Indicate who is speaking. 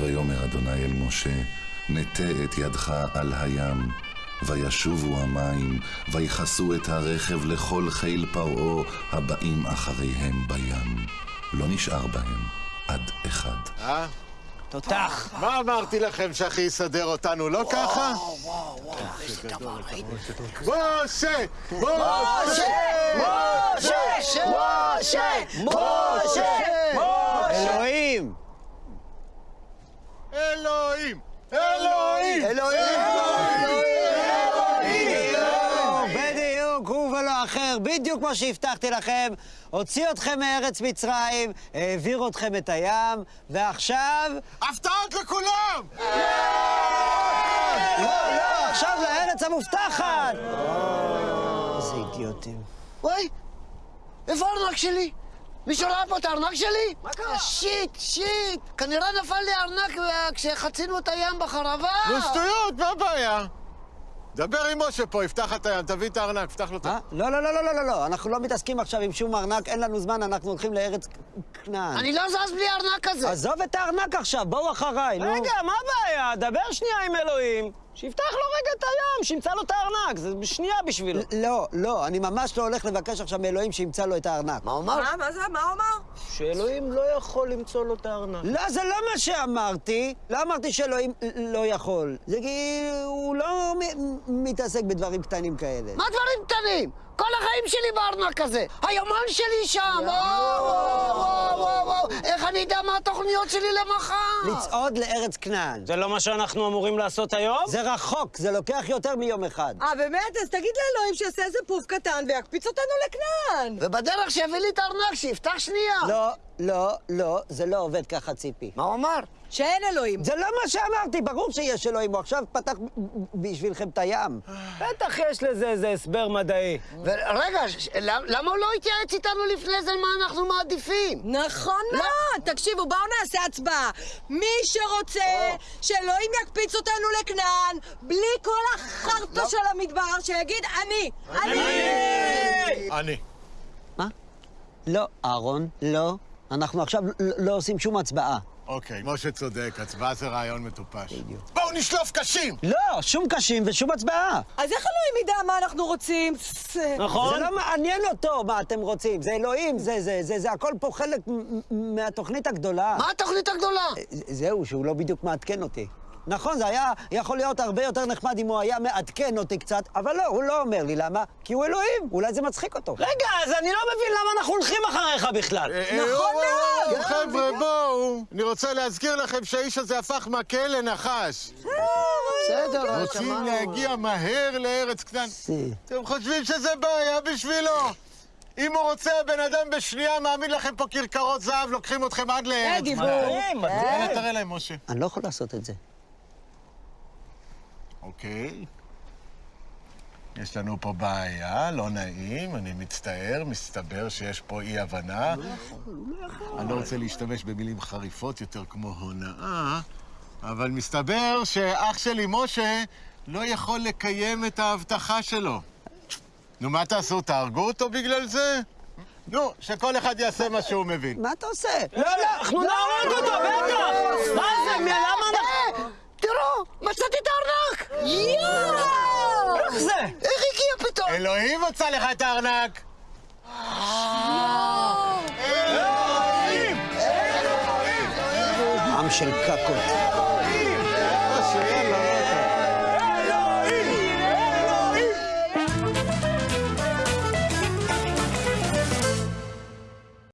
Speaker 1: ויאמר אדוני אל משה, נטה את ידך על הים, וישובו המים, ויכסו את הרכב לכל חיל פרעה הבאים אחריהם בים. לא נשאר בהם עד אחד.
Speaker 2: אה?
Speaker 3: תותח.
Speaker 2: מה אמרתי לכם שאחי יסדר אותנו, לא ככה? משה! משה!
Speaker 3: משה! משה! משה! אלוהים!
Speaker 2: אלוהים! אלוהים!
Speaker 3: בדיוק, הוא ולא אחר, בדיוק כמו שהבטחתי לכם. הוציא אתכם מארץ מצרים, העביר אתכם את הים, ועכשיו...
Speaker 2: הפתעות לכולם!
Speaker 3: לא, לא, עכשיו לארץ המובטחת! איזה אידיוטים.
Speaker 4: וואי, איפה הארנק שלי? מישהו ראה פה את הארנק שלי? מה קרה? שיט, שיט. כנראה נפל לי הארנק אה, כשחצינו את הים בחרבה.
Speaker 2: נו שטויות, מה הבעיה? דבר עם משה פה, יפתח את הים, תביא את הארנק, פתח לו את ה...
Speaker 3: אה? לא, לא, לא, לא, לא, לא, לא, אנחנו לא מתעסקים עכשיו עם שום ארנק, אין לנו זמן, אנחנו הולכים לארץ כנען.
Speaker 4: אני לא זז בלי הארנק הזה.
Speaker 3: עזוב את הארנק עכשיו, בואו אחריי, נו.
Speaker 5: רגע, מה הבעיה? דבר שנייה עם אלוהים. שיפתח לו רגע את הים, שימצא לו את הארנק, זה שנייה בשבילו.
Speaker 3: לא, לא, אני ממש לא הולך לבקש עכשיו מאלוהים שימצא לו את הארנק.
Speaker 4: מה הוא אמר?
Speaker 6: מה, מה זה? מה הוא אמר?
Speaker 5: שאלוהים לא יכול למצוא לו את הארנק.
Speaker 3: לא, זה לא מה שאמרתי. לא אמרתי שאלוהים לא יכול. זה כי הוא לא מ- מתעסק בדברים קטנים כאלה.
Speaker 4: מה דברים קטנים? כל החיים שלי בארנק הזה. היומן שלי שם. וואו, וואו, וואו, וואו. איך אני אדע מה התוכניות שלי למחר?
Speaker 3: לצעוד לארץ כנען.
Speaker 5: זה לא מה שאנחנו אמורים לעשות היום?
Speaker 3: זה רחוק, זה לוקח יותר מיום אחד.
Speaker 6: אה, באמת? אז תגיד לאלוהים שיעשה איזה פוף קטן ויקפיץ אותנו לכנען.
Speaker 4: ובדרך שיביא לי את הארנק, שיפתח שנייה.
Speaker 3: לא, לא, לא, זה לא עובד ככה, ציפי.
Speaker 4: מה הוא אמר?
Speaker 6: שאין אלוהים.
Speaker 3: זה לא מה שאמרתי, ברור שיש אלוהים, הוא עכשיו פתח בשבילכם את הים.
Speaker 5: בטח יש לזה איזה הסבר מדעי.
Speaker 4: למ- למה הוא לא התייעץ איתנו לפני זה מה אנחנו מעדיפים?
Speaker 6: נכון מאוד. תקשיבו, בואו נעשה הצבעה. מי שרוצה שאלוהים יקפיץ אותנו לכנען, בלי כל החרטא של המדבר, שיגיד אני. אני!
Speaker 2: אני.
Speaker 3: מה? לא, אהרון, לא. אנחנו עכשיו לא- לא עושים שום הצבעה.
Speaker 2: אוקיי, משה צודק, הצבעה זה רעיון מטופש. בואו נשלוף קשים!
Speaker 3: לא, שום קשים ושום הצבעה.
Speaker 6: אז איך אלוהים ידע מה אנחנו רוצים?
Speaker 5: נכון?
Speaker 3: זה לא מעניין אותו מה אתם רוצים, זה אלוהים, זה, זה, זה, זה הכל פה חלק מהתוכנית הגדולה.
Speaker 4: מה התוכנית הגדולה?
Speaker 3: ז- זהו, שהוא לא בדיוק מעדכן אותי. נכון, זה היה יכול להיות הרבה יותר נחמד אם הוא היה מעדכן אותי קצת, אבל לא, הוא לא אומר לי למה, כי הוא אלוהים, אולי זה מצחיק אותו.
Speaker 5: רגע, אז אני לא מבין למה אנחנו הולכים אחריך בכלל.
Speaker 6: נכון מאוד.
Speaker 2: חבר'ה, בואו. אני רוצה להזכיר לכם שהאיש הזה הפך מכה לנחש.
Speaker 4: בסדר,
Speaker 2: רוצים
Speaker 4: שמענו.
Speaker 2: להגיע מהר לארץ כנען. אתם חושבים שזה בעיה בשבילו? אם הוא רוצה, הבן אדם בשנייה מעמיד לכם פה כרכרות זהב, לוקחים אתכם עד לארץ.
Speaker 6: דיבור.
Speaker 5: מדהים, מדהים.
Speaker 2: יאללה, תראה להם, משה.
Speaker 3: אני לא יכול לעשות את זה.
Speaker 2: אוקיי. יש לנו פה בעיה, לא נעים, אני מצטער, מסתבר שיש פה אי-הבנה. אני לא רוצה להשתמש במילים חריפות יותר כמו הונאה, אבל מסתבר שאח שלי משה לא יכול לקיים את ההבטחה שלו. נו, מה תעשו? תהרגו אותו בגלל זה? נו, שכל אחד יעשה מה שהוא מבין.
Speaker 3: מה אתה עושה? לא, לא,
Speaker 5: אנחנו נהרוג אותו, בטח! מה זה, מ- למה אנחנו...
Speaker 4: אה, תראו, מצאתי את הארנק!
Speaker 5: איך זה?
Speaker 4: איך הגיע פתאום?
Speaker 2: אלוהים מצא לך את הארנק!
Speaker 3: עם של קקות.